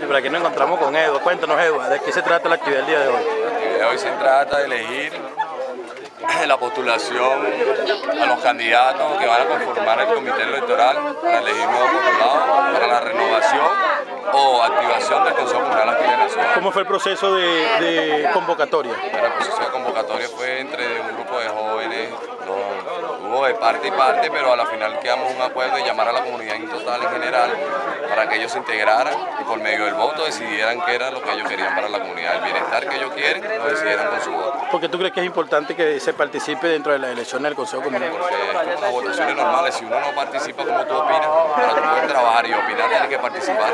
Y por aquí nos encontramos con Edu. Cuéntanos, Edu, ¿de qué se trata la actividad del día de hoy? La actividad de hoy se trata de elegir la postulación a los candidatos que van a conformar el comité electoral para elegir nuevos postulados para la renovación o activación del Consejo Comunal la ciudad. ¿Cómo fue el proceso de, de convocatoria? Bueno, el proceso de convocatoria fue entre un grupo de jóvenes, no, hubo de parte y parte, pero a la final quedamos un acuerdo de llamar a la comunidad en total en general para que ellos se integraran y por medio del voto decidieran qué era lo que ellos querían para la comunidad, el bienestar que ellos quieren, lo decidieran con su voto. ¿Por qué tú crees que es importante que se participe dentro de las elecciones del Consejo Comunal? Porque es como las votaciones normales, si uno no participa como tú opinas, para tú poder trabajar y opinar tienes que participar.